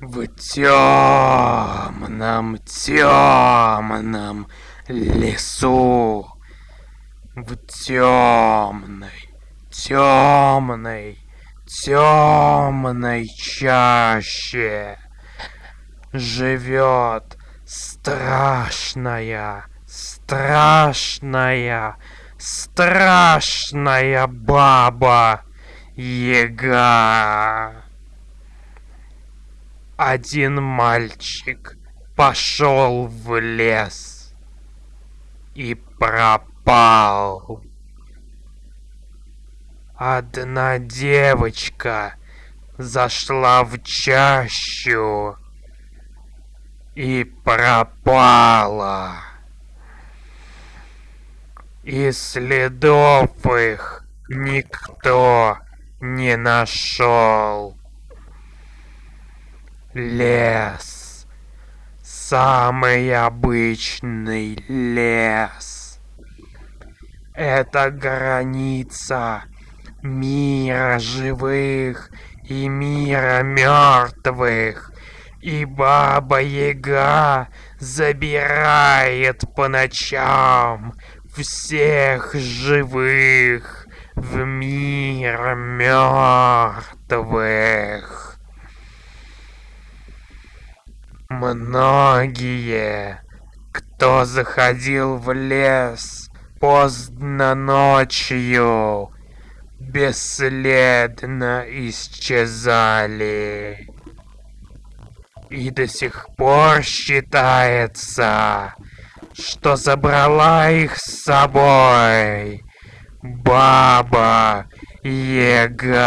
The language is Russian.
В темном, темном лесу, в темной, темной, темной чаще живет страшная, страшная, страшная баба Яга. Один мальчик пошел в лес и пропал. Одна девочка зашла в чащу и пропала. И следов их никто не нашел. Лес. Самый обычный лес. Это граница мира живых и мира мертвых. И Баба Яга забирает по ночам всех живых в мир мертвых. Многие, кто заходил в лес поздно ночью, бесследно исчезали. И до сих пор считается, что забрала их с собой Баба Яга.